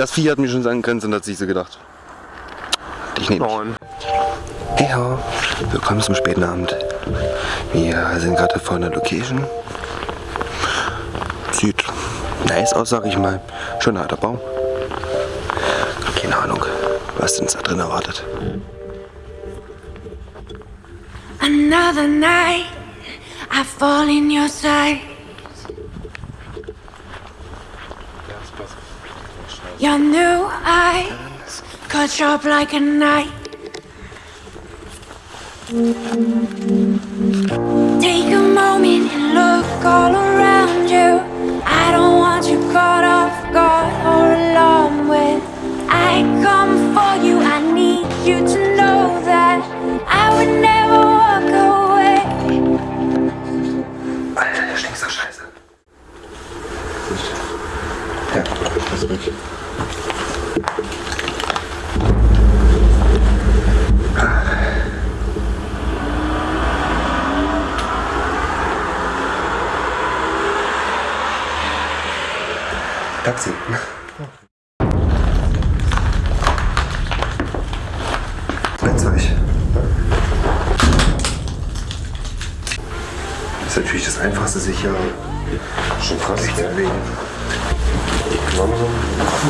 Das Vieh hat mich schon an Grenzen hat sich so gedacht. Ich nehme Nein. Hey ho, willkommen zum späten Abend. Wir sind gerade vor einer Location. Sieht nice aus, sag ich mal. Schöner alter Baum. Keine Ahnung, was uns da drin erwartet. Another night, I fall in your sight. Your new eyes cut sharp like a knife. Take a moment and look all around you. I don't want you caught off guard or alarmed when I come for you. I need you to know that I would never Ja, das ist. Taxi. Rennzeug. Das ist natürlich das Einfachste, sich hier Schon sich zu ja. bewegen. Langsam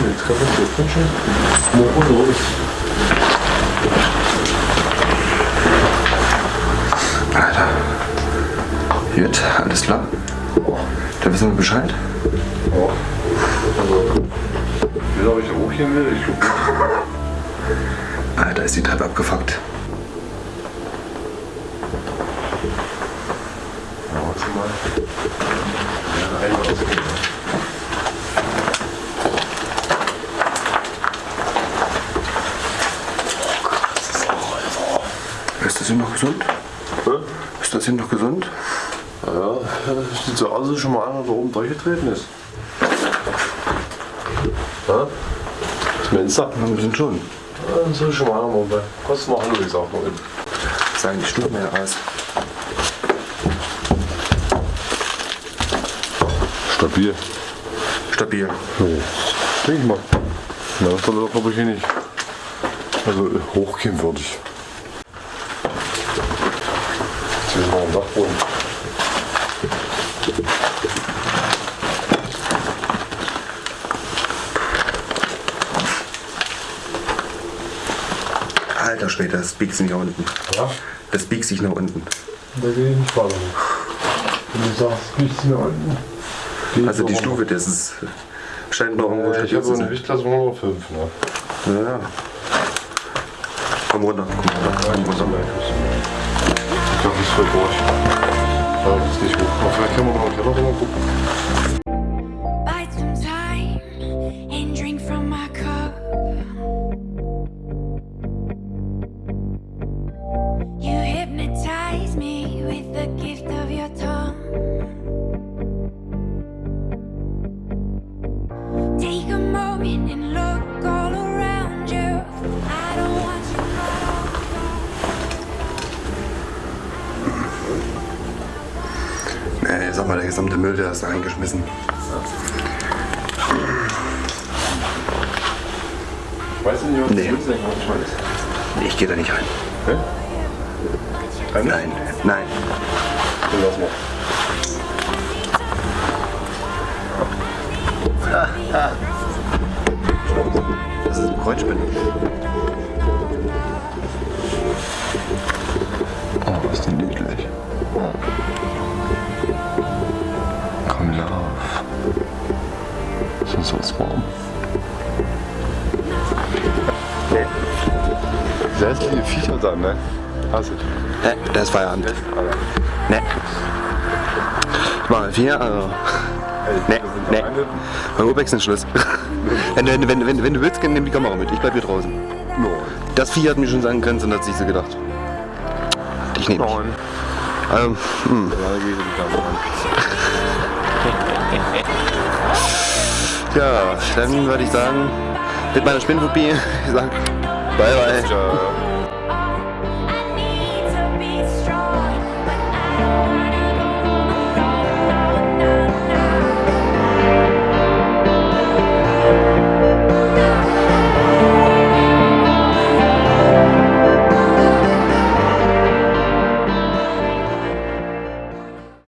die Treppe drin schon. Morgen los. Alter. Gut, alles klar. Da wissen wir Bescheid. Ja. Also, wie soll ich da hochgehen will? Ich glaube Alter, ist die Treppe abgefuckt. Ja, warte mal. Ja, einmal ausgehen. Ist das hier noch gesund? Hä? Ist das hier noch gesund? Ja, das sieht so aus, als schon mal einer da oben durchgetreten ist. Ja? Was meinst du? Ja, ein bisschen schon. Ja, Das ist schon mal einer bei. Kostet mal an, wie gesagt, mal. Sagen die Stufen mehr aus. Stabil. Stabil. Ja, denke ich mal. Ja, das soll doch, glaube ich, hier nicht. Also hochgehen würde ich. Ein Dachboden. Alter Schwede, das biegt sich nach unten. Ja? Das biegt sich nach unten. Da gehe ich nicht weiter. Wenn du sagst, nichts mehr unten. geh ich Also die Stufe, das ist scheint noch irgendwo. Äh, Ich habe so eine. Gewichtklasse von 105. Ne? Ja, ja. Komm runter, komm runter, komm runter. Ich glaube, das ist voll durch. Ja, das ist nicht hoch. Aber vielleicht können wir noch Nee, mal, der gesamte Müll, der ist da reingeschmissen. Weißt du nicht, was Nee. was ich gehe da nicht rein. Keine? Nein, nein. Dann lass mal. Das ist ein Kreuzspinne. Lauf. Sonst wird's warm. Hässliche Viecher dann, ne? Hast du. Ne, das ist Feierabend. Ne. Ich mache vier, also. Ne, ne. Beim Urbex ist Schluss. wenn, du- wenn, wenn, wenn du willst, nimm die Kamera mit. Ich bleib hier draußen. No. Das Vieh hat mich schon an Grenzen hat sich so gedacht. Ich nehme dich. Nein. Ähm, hm. Ja, Ja, dann würde ich sagen, mit meiner Spinnenphobie, ich sag, bye bye. Ciao.